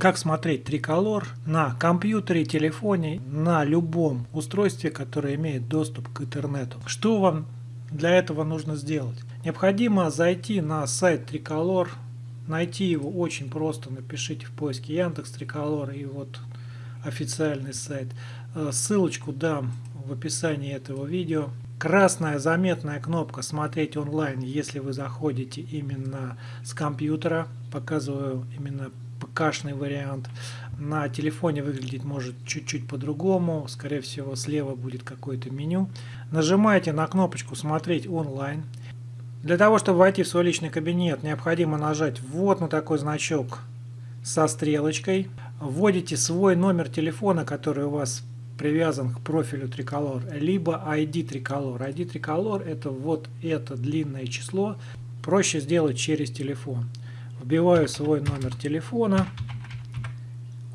Как смотреть триколор на компьютере, телефоне, на любом устройстве, которое имеет доступ к интернету. Что вам для этого нужно сделать? Необходимо зайти на сайт Триколор, найти его очень просто, напишите в поиске Яндекс Триколор и вот официальный сайт. Э, ссылочку дам в описании этого видео. Красная заметная кнопка «Смотреть онлайн», если вы заходите именно с компьютера. Показываю именно ПКшный вариант. На телефоне выглядит может чуть-чуть по-другому. Скорее всего слева будет какое-то меню. Нажимаете на кнопочку «Смотреть онлайн». Для того, чтобы войти в свой личный кабинет, необходимо нажать вот на такой значок со стрелочкой. Вводите свой номер телефона, который у вас привязан к профилю Триколор, либо ID Триколор. ID Триколор это вот это длинное число, проще сделать через телефон. Вбиваю свой номер телефона.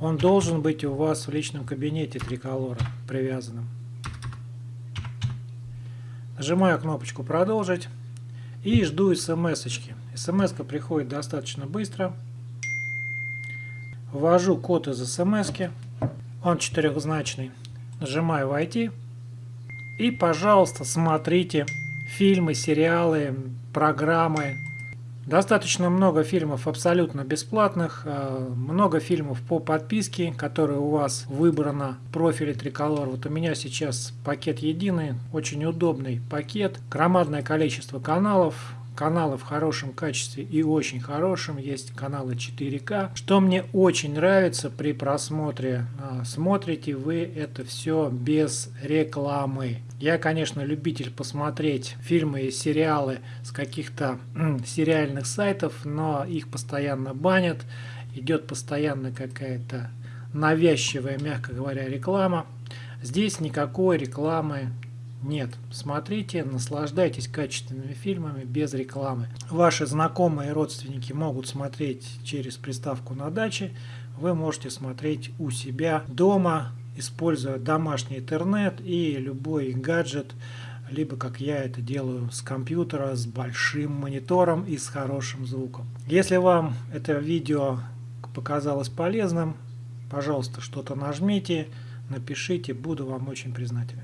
Он должен быть у вас в личном кабинете Триколора привязанным. Нажимаю кнопочку «Продолжить» и жду смс-очки. смс приходит достаточно быстро. Ввожу код из смс -ки. Он четырехзначный. Нажимаю «Войти». И, пожалуйста, смотрите фильмы, сериалы, программы. Достаточно много фильмов абсолютно бесплатных, э, много фильмов по подписке, которые у вас выбрано в профиле Триколор. Вот у меня сейчас пакет единый, очень удобный пакет, громадное количество каналов, каналы в хорошем качестве и очень хорошем. Есть каналы 4К. Что мне очень нравится при просмотре. А, смотрите вы это все без рекламы. Я, конечно, любитель посмотреть фильмы и сериалы с каких-то сериальных сайтов, но их постоянно банят. Идет постоянно какая-то навязчивая, мягко говоря, реклама. Здесь никакой рекламы нет. Смотрите, наслаждайтесь качественными фильмами без рекламы. Ваши знакомые и родственники могут смотреть через приставку на даче. Вы можете смотреть у себя дома, используя домашний интернет и любой гаджет, либо как я это делаю с компьютера, с большим монитором и с хорошим звуком. Если вам это видео показалось полезным, пожалуйста, что-то нажмите, напишите, буду вам очень признателен.